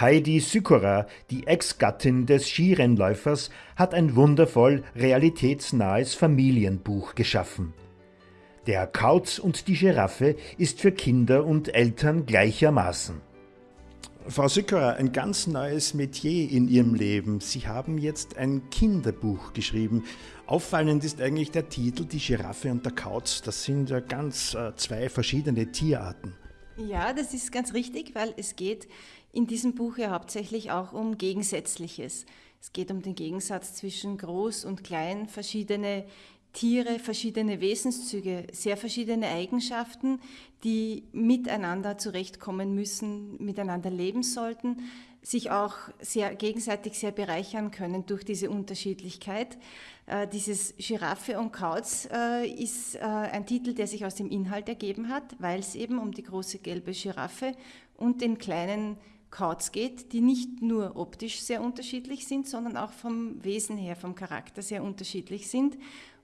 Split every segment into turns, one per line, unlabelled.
Heidi Sykora, die Ex-Gattin des Skirennläufers, hat ein wundervoll realitätsnahes Familienbuch geschaffen. Der Kauz und die Giraffe ist für Kinder und Eltern gleichermaßen.
Frau Sykora, ein ganz neues Metier in Ihrem Leben. Sie haben jetzt ein Kinderbuch geschrieben. Auffallend ist eigentlich der Titel Die Giraffe und der Kauz. Das sind ja ganz äh, zwei verschiedene Tierarten.
Ja, das ist ganz richtig, weil es geht in diesem Buch ja hauptsächlich auch um Gegensätzliches. Es geht um den Gegensatz zwischen groß und klein, verschiedene Tiere, verschiedene Wesenszüge, sehr verschiedene Eigenschaften, die miteinander zurechtkommen müssen, miteinander leben sollten, sich auch sehr gegenseitig sehr bereichern können durch diese Unterschiedlichkeit. Äh, dieses Giraffe und Kauz äh, ist äh, ein Titel, der sich aus dem Inhalt ergeben hat, weil es eben um die große gelbe Giraffe und den kleinen Kauz geht, die nicht nur optisch sehr unterschiedlich sind, sondern auch vom Wesen her, vom Charakter sehr unterschiedlich sind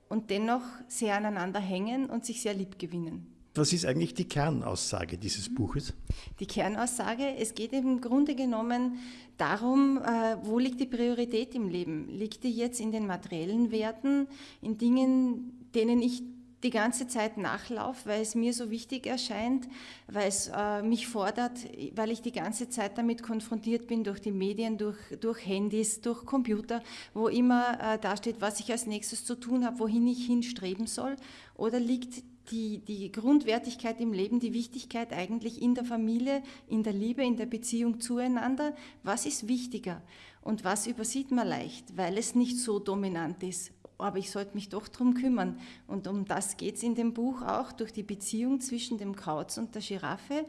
und dennoch sehr aneinander hängen und sich sehr lieb gewinnen.
Was ist eigentlich die Kernaussage dieses Buches?
Die Kernaussage, es geht im Grunde genommen darum, äh, wo liegt die Priorität im Leben? Liegt die jetzt in den materiellen Werten, in Dingen, denen ich die ganze Zeit nachlaufe, weil es mir so wichtig erscheint, weil es äh, mich fordert, weil ich die ganze Zeit damit konfrontiert bin durch die Medien, durch, durch Handys, durch Computer, wo immer äh, dasteht, was ich als nächstes zu tun habe, wohin ich hinstreben soll? Oder liegt die, die Grundwertigkeit im Leben, die Wichtigkeit eigentlich in der Familie, in der Liebe, in der Beziehung zueinander? Was ist wichtiger? Und was übersieht man leicht, weil es nicht so dominant ist? Aber ich sollte mich doch darum kümmern. Und um das geht es in dem Buch auch, durch die Beziehung zwischen dem Kauz und der Giraffe,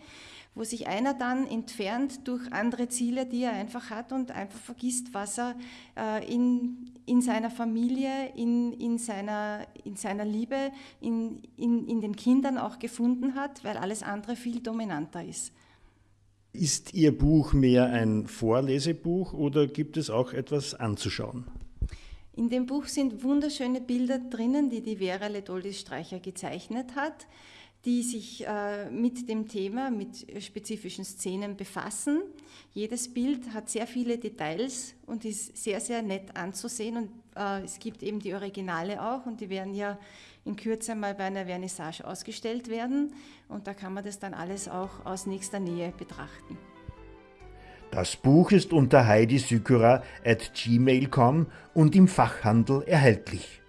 wo sich einer dann entfernt durch andere Ziele, die er einfach hat und einfach vergisst, was er äh, in, in seiner Familie, in, in, seiner, in seiner Liebe, in, in, in den Kindern auch gefunden hat, weil alles andere viel dominanter ist.
Ist Ihr Buch mehr ein Vorlesebuch oder gibt es auch etwas anzuschauen?
In dem Buch sind wunderschöne Bilder drinnen, die die Vera Ledoldis-Streicher gezeichnet hat, die sich äh, mit dem Thema, mit spezifischen Szenen befassen. Jedes Bild hat sehr viele Details und ist sehr, sehr nett anzusehen. Und äh, es gibt eben die Originale auch und die werden ja in Kürze mal bei einer Vernissage ausgestellt werden. Und da kann man das dann alles auch aus nächster Nähe betrachten.
Das Buch ist unter heidisykora at gmail.com und im Fachhandel erhältlich.